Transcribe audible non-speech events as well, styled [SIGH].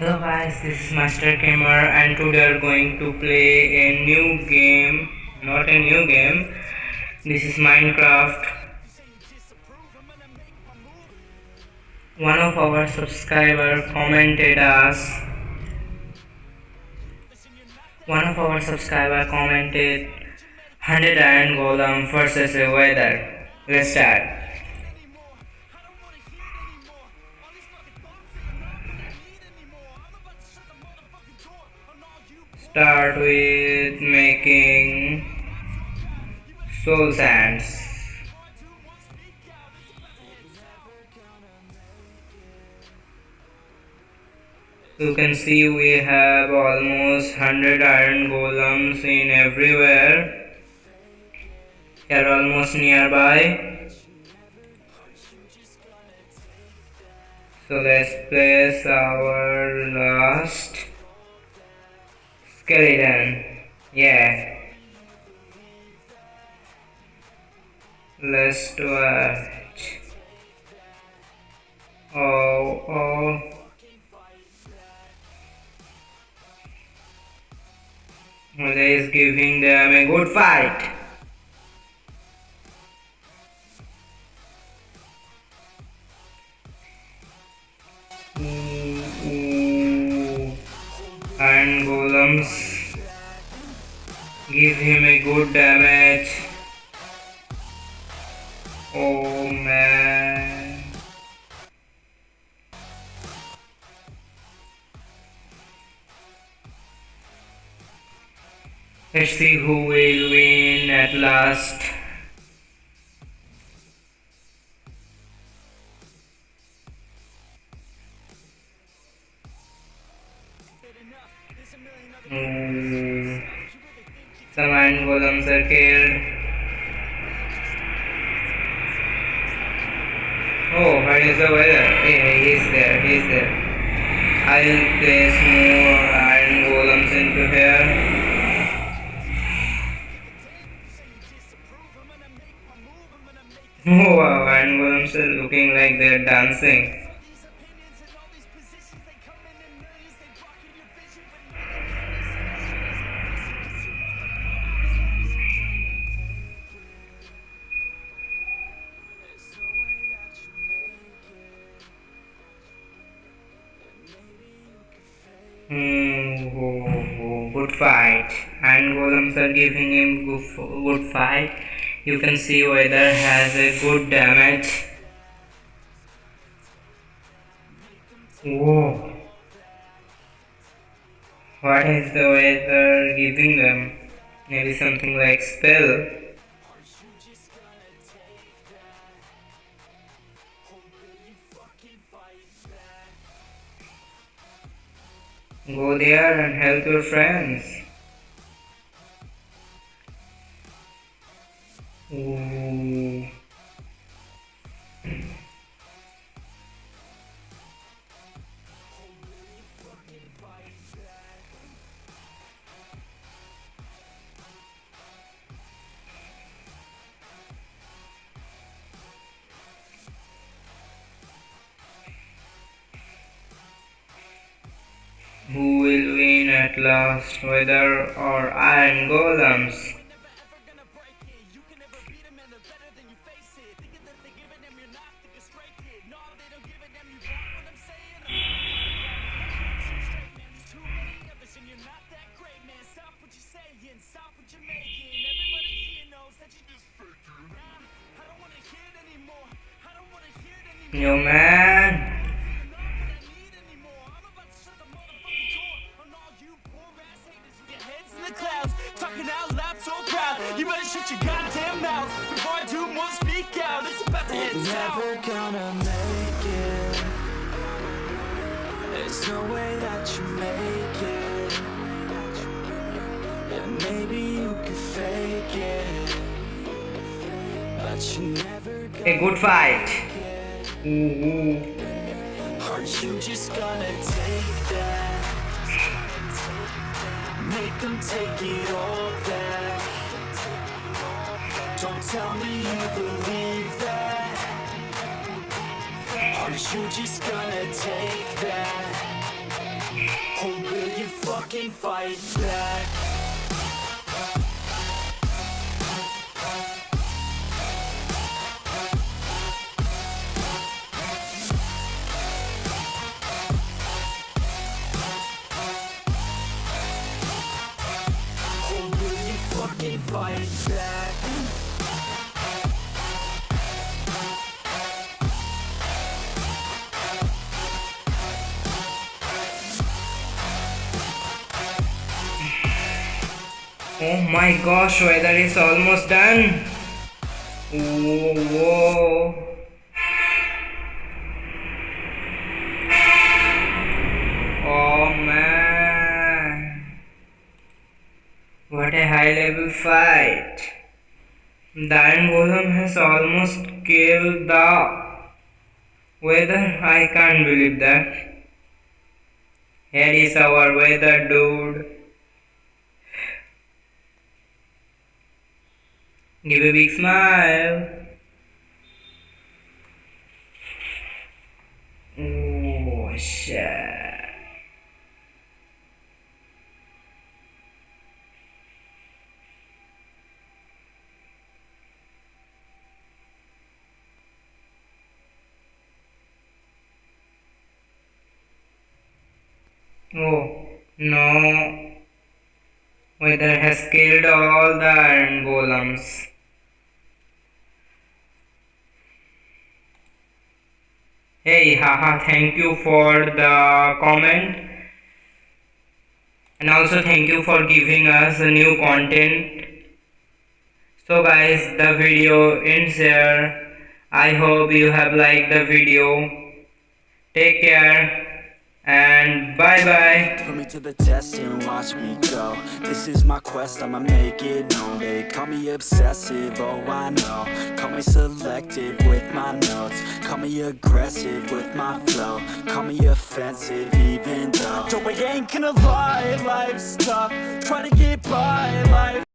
Hello guys, this is Master Gamer and today we are going to play a new game, not a new game, this is Minecraft. One of our subscriber commented us, one of our subscriber commented 100 iron golem versus a Wither. Let's start. Start with making soul sands. You can see we have almost 100 iron golems in everywhere. They are almost nearby. So let's place our last skeleton. Yeah. Let's do it. Oh, oh. Well, is giving them a good fight. Golems give him a good damage. Oh man. Let's see who will win at last Iron golems are killed. Oh, where is the Wither? Hey, he's there, he's there. I'll place more iron golems into here. [LAUGHS] Oh wow, iron golems are looking like they're dancing. Oh, good fight. And golems are giving him good, good fight. You can see Wither has a good damage. Whoa. What is the Wither giving them? Maybe something like spell. Go there and help your friends. At last, Wither or iron golems? Yo man shut your goddamn mouth before I do more speak out. It's about to hit Never gonna make it. There's no way that you make it. And maybe you could fake it. But you never A good fight. Ooh, ooh. Aren't you just gonna take that? Make them take it all tell me you believe that. Aren't you just gonna take that? fight Oh, will you fucking fight back? Oh my gosh, Wither is almost done. Whoa, whoa. Oh man. What a high level fight. Iron Golem has almost killed the Wither. I can't believe that. Here is our Wither dude. Give a big smile. Oh shit. Oh no. Wither has killed all the iron golems. Hey, haha, thank you for the comment. And also thank you for giving us a new content. So guys, the video ends here. I hope you have liked the video. Take care and bye bye. Put me to the test and watch me go. This is my quest, I'ma make it known. They call me obsessive, oh I know. Call me selective with my notes. Call me aggressive with my flow. Call me offensive even though. Joe, I ain't gonna lie, life's tough. Trying to get by, life